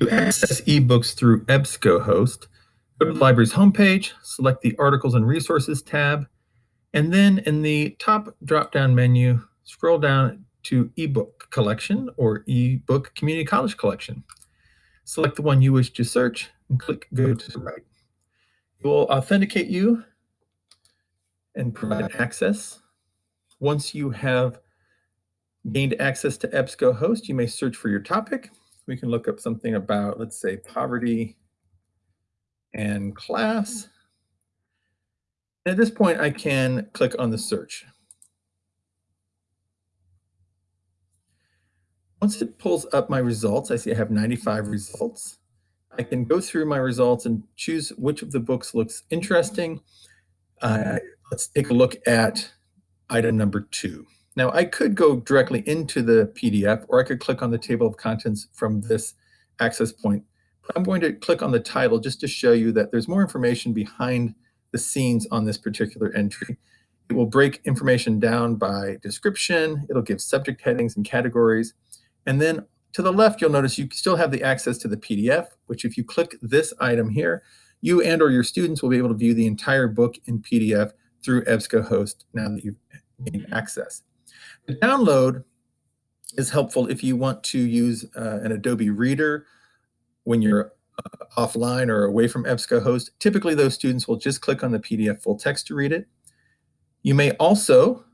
To access ebooks through EBSCOhost, go to the library's homepage, select the Articles and Resources tab, and then in the top drop-down menu, scroll down to ebook collection or ebook community college collection. Select the one you wish to search and click go to the right. It will authenticate you and provide access. Once you have gained access to EBSCOhost, you may search for your topic. We can look up something about, let's say, poverty and class. At this point, I can click on the search. Once it pulls up my results, I see I have 95 results. I can go through my results and choose which of the books looks interesting. Uh, let's take a look at item number two. Now I could go directly into the PDF or I could click on the table of contents from this access point. But I'm going to click on the title just to show you that there's more information behind the scenes on this particular entry. It will break information down by description. It'll give subject headings and categories. And then to the left, you'll notice you still have the access to the PDF, which if you click this item here, you and or your students will be able to view the entire book in PDF through EBSCOhost now that you've gained access. The download is helpful if you want to use uh, an Adobe Reader when you're uh, offline or away from EBSCOhost. Typically, those students will just click on the PDF full text to read it. You may also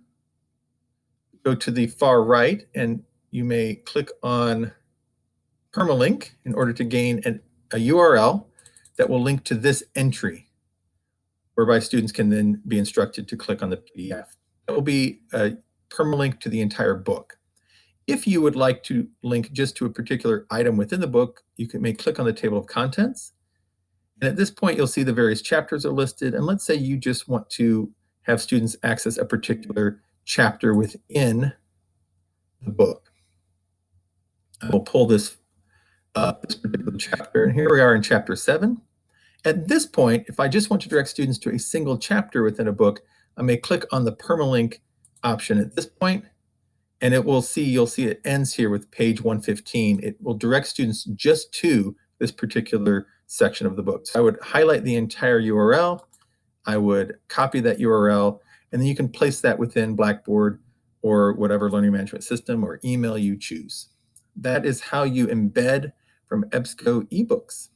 go to the far right and you may click on permalink in order to gain an, a URL that will link to this entry, whereby students can then be instructed to click on the PDF. That will be a permalink to the entire book. If you would like to link just to a particular item within the book, you can, may click on the table of contents. And at this point, you'll see the various chapters are listed. And let's say you just want to have students access a particular chapter within the book. We'll pull this up, this particular chapter. And here we are in chapter seven. At this point, if I just want to direct students to a single chapter within a book, I may click on the permalink option at this point, and it will see, you'll see it ends here with page 115. It will direct students just to this particular section of the book. So I would highlight the entire URL, I would copy that URL, and then you can place that within Blackboard or whatever learning management system or email you choose. That is how you embed from EBSCO ebooks.